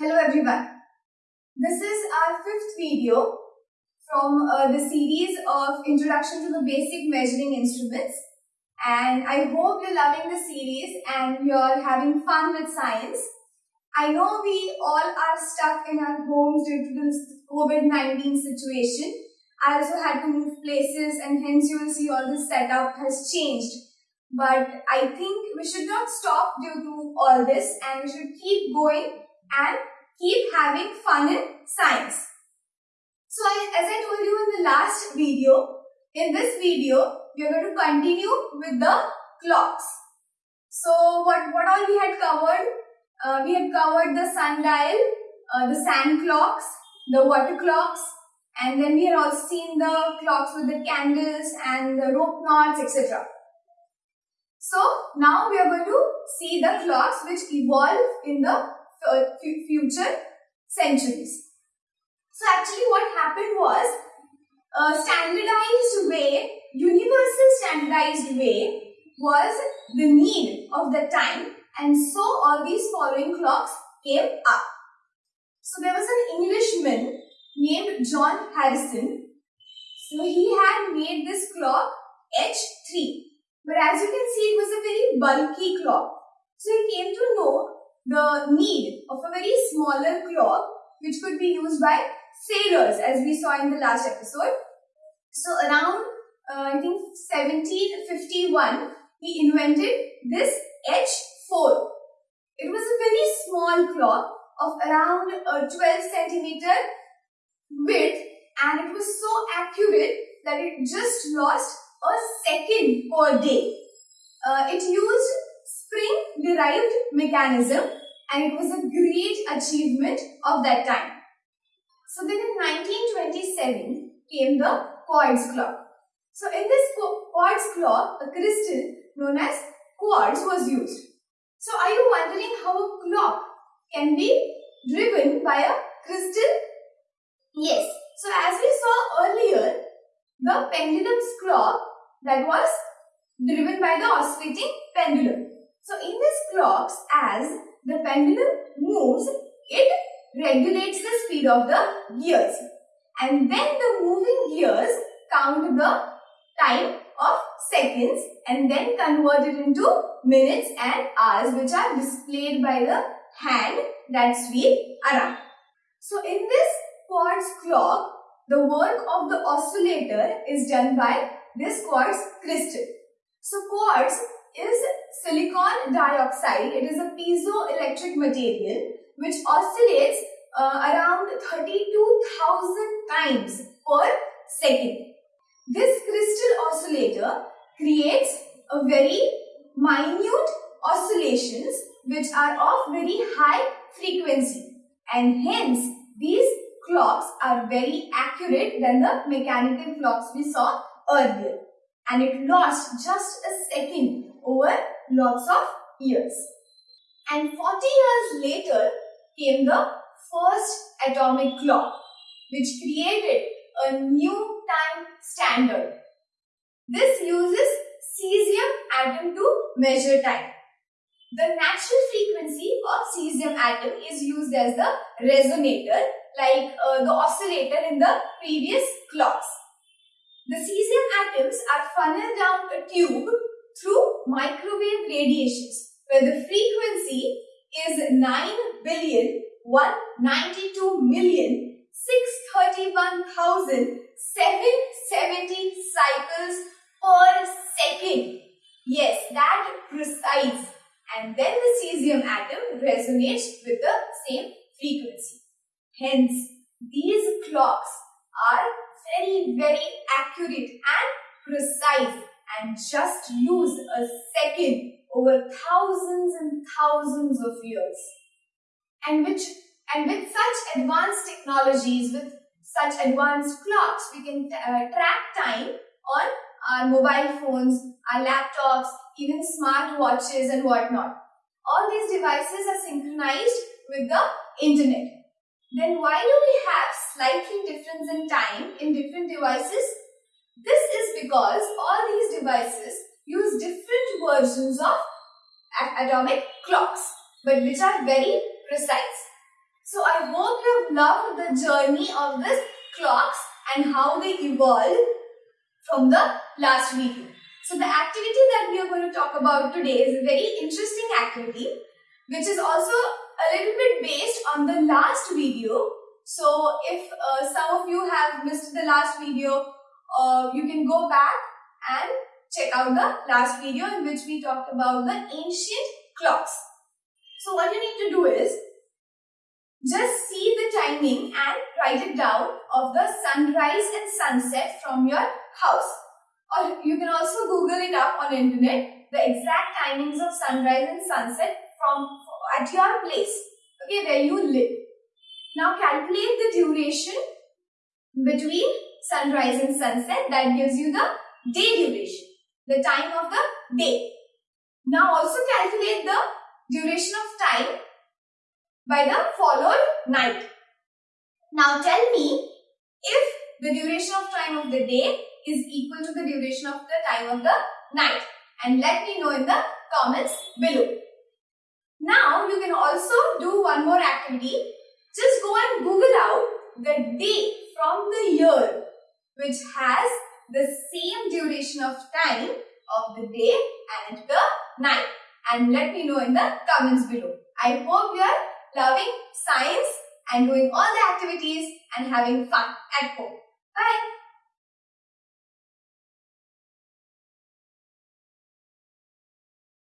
Hello everyone. This is our fifth video from uh, the series of Introduction to the Basic Measuring Instruments and I hope you're loving the series and you're having fun with science. I know we all are stuck in our homes due to this COVID-19 situation. I also had to move places and hence you will see all this setup has changed. But I think we should not stop due to all this and we should keep going and keep having fun in science. So I, as I told you in the last video, in this video, we are going to continue with the clocks. So what, what all we had covered? Uh, we had covered the sundial, uh, the sand clocks, the water clocks, and then we had also seen the clocks with the candles and the rope knots, etc. So now we are going to see the clocks which evolve in the future centuries. So actually what happened was a standardized way, universal standardized way was the need of the time and so all these following clocks came up. So there was an Englishman named John Harrison. So he had made this clock H3. But as you can see, it was a very bulky clock. So he came to know the need of a very smaller clock which could be used by sailors as we saw in the last episode. So around uh, I think 1751 he invented this H4. It was a very small clock of around uh, 12 centimeter width and it was so accurate that it just lost a second per day. Uh, it used spring-derived mechanism and it was a great achievement of that time. So then in 1927 came the quartz clock. So in this quartz clock, a crystal known as quartz was used. So are you wondering how a clock can be driven by a crystal? Yes. So as we saw earlier, the pendulum's clock that was driven by the oscillating pendulum. So in this clocks, as the pendulum moves, it regulates the speed of the gears. And then the moving gears count the time of seconds and then convert it into minutes and hours which are displayed by the hand that sweep around. So in this quartz clock, the work of the oscillator is done by this quartz crystal. So quartz is silicon dioxide. It is a piezoelectric material which oscillates uh, around 32,000 times per second. This crystal oscillator creates a very minute oscillations which are of very high frequency and hence these clocks are very accurate than the mechanical clocks we saw earlier and it lost just a second over lots of years. And 40 years later came the first atomic clock which created a new time standard. This uses cesium atom to measure time. The natural frequency of cesium atom is used as the resonator like uh, the oscillator in the previous clocks. The cesium atoms are funneled down a tube through microwave radiations where the frequency is 9 billion 192 million 631,770 cycles per second. Yes, that precise. And then the cesium atom resonates with the same frequency. Hence, these clocks are very, very accurate and precise and just lose a second over thousands and thousands of years. And which and with such advanced technologies, with such advanced clocks, we can uh, track time on our mobile phones, our laptops, even smart watches and whatnot. All these devices are synchronized with the internet. Then why do we have slightly difference in time in different devices? This is because all these devices use different versions of atomic clocks but which are very precise. So I hope you have loved the journey of these clocks and how they evolve from the last video. So the activity that we are going to talk about today is a very interesting activity which is also a little bit based on the last video. So if uh, some of you have missed the last video, uh, you can go back and check out the last video in which we talked about the ancient clocks. So what you need to do is just see the timing and write it down of the sunrise and sunset from your house. Or you can also Google it up on internet, the exact timings of sunrise and sunset from at your place, okay, where you live. Now calculate the duration between sunrise and sunset that gives you the day duration, the time of the day. Now also calculate the duration of time by the followed night. Now tell me if the duration of time of the day is equal to the duration of the time of the night and let me know in the comments below. Now you can also do one more activity. Just go and Google out the day from the year which has the same duration of time of the day and the night and let me know in the comments below. I hope you are loving science and doing all the activities and having fun at home. Bye.